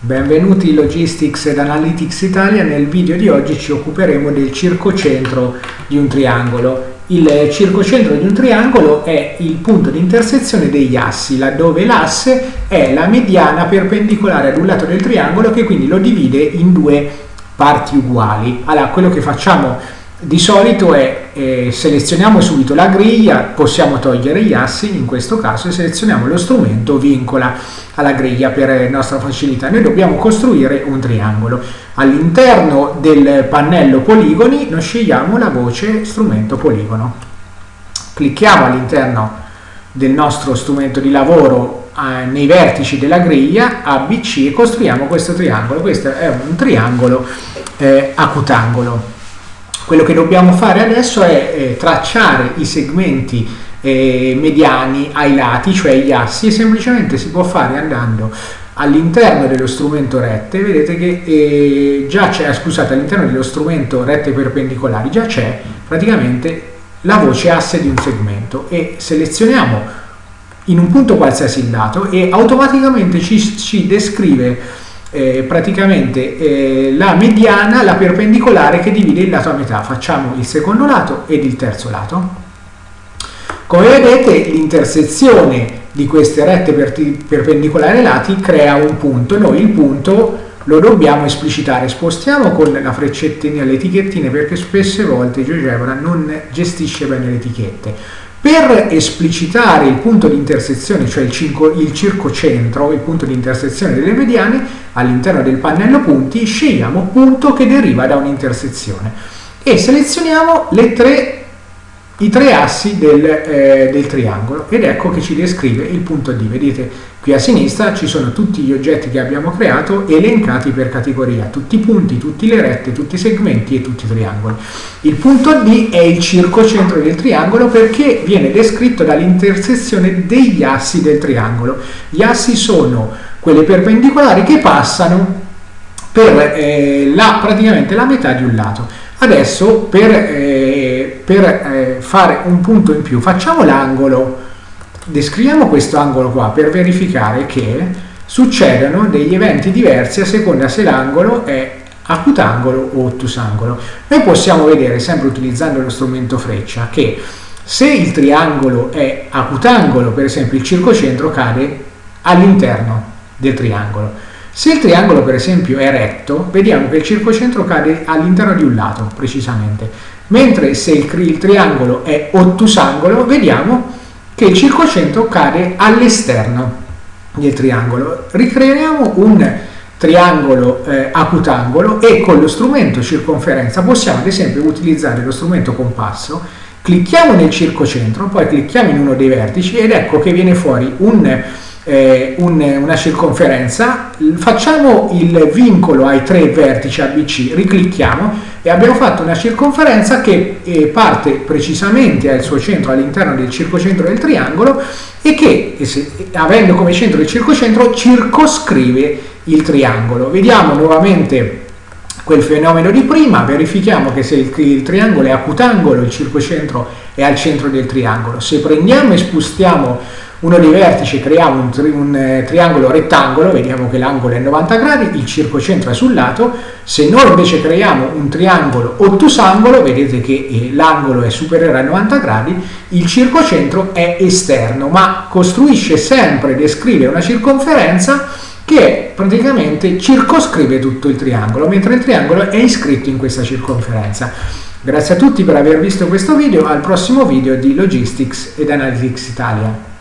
Benvenuti in Logistics ed Analytics Italia, nel video di oggi ci occuperemo del circocentro di un triangolo. Il circocentro di un triangolo è il punto di intersezione degli assi, laddove l'asse è la mediana perpendicolare ad un lato del triangolo che quindi lo divide in due parti uguali. Allora, quello che facciamo di solito è eh, selezioniamo subito la griglia, possiamo togliere gli assi in questo caso e selezioniamo lo strumento vincola alla griglia per nostra facilità. Noi dobbiamo costruire un triangolo. All'interno del pannello poligoni noi scegliamo la voce strumento poligono. Clicchiamo all'interno del nostro strumento di lavoro eh, nei vertici della griglia ABC e costruiamo questo triangolo. Questo è un triangolo eh, acutangolo. Quello che dobbiamo fare adesso è eh, tracciare i segmenti eh, mediani ai lati, cioè gli assi, e semplicemente si può fare andando all'interno dello strumento rette, vedete che eh, già c'è, scusate, all'interno dello strumento rette perpendicolari già c'è praticamente la voce asse di un segmento e selezioniamo in un punto qualsiasi il dato e automaticamente ci, ci descrive eh, praticamente eh, la mediana, la perpendicolare che divide il lato a metà. Facciamo il secondo lato ed il terzo lato. Come vedete l'intersezione di queste rette perpendicolari ai lati crea un punto. Noi il punto lo dobbiamo esplicitare. Spostiamo con la freccettina le etichettine perché spesse volte GeoGebra non gestisce bene le etichette. Per esplicitare il punto di intersezione, cioè il, cinco, il circocentro, il punto di intersezione delle mediane, all'interno del pannello punti scegliamo punto che deriva da un'intersezione e selezioniamo tre, i tre assi del, eh, del, triangolo ed ecco che ci descrive il punto D. Vedete qui a sinistra ci sono tutti gli oggetti che abbiamo creato elencati per categoria, tutti i punti, tutte le rette, tutti i segmenti e tutti i triangoli. Il punto D è il circocentro del triangolo perché viene descritto dall'intersezione degli assi del triangolo. Gli assi sono quelle perpendicolari che passano per eh, la, praticamente la metà di un lato. Adesso per, eh, per eh, fare un punto in più facciamo l'angolo, descriviamo questo angolo qua per verificare che succedono degli eventi diversi a seconda se l'angolo è acutangolo o ottusangolo. Noi possiamo vedere, sempre utilizzando lo strumento freccia, che se il triangolo è acutangolo, per esempio il circocentro cade all'interno del triangolo. Se il triangolo per esempio è retto, vediamo che il circocentro cade all'interno di un lato, precisamente. Mentre se il, il triangolo è ottusangolo, vediamo che il circocentro cade all'esterno del triangolo. Ricreiamo un triangolo eh, acutangolo e con lo strumento circonferenza possiamo ad esempio utilizzare lo strumento compasso, clicchiamo nel circocentro, poi clicchiamo in uno dei vertici ed ecco che viene fuori un eh, un, una circonferenza, facciamo il vincolo ai tre vertici ABC, riclicchiamo e abbiamo fatto una circonferenza che eh, parte precisamente al suo centro all'interno del circocentro del triangolo e che, se, avendo come centro il circocentro, circoscrive il triangolo. Vediamo nuovamente quel fenomeno di prima, verifichiamo che se il, il, triangolo è acutangolo, il circocentro è al centro del triangolo. Se prendiamo e spostiamo uno dei vertici creiamo un, tri un eh, triangolo rettangolo, vediamo che l'angolo è 90 gradi, il circocentro è sul lato, se noi invece creiamo un triangolo ottusangolo, vedete che eh, l'angolo è superiore a 90 gradi, il circocentro è esterno, ma costruisce sempre, descrive una circonferenza che praticamente circoscrive tutto il triangolo, mentre il triangolo è iscritto in questa circonferenza. Grazie a tutti per aver visto questo video, al prossimo video di Logistics ed Analytics Italia.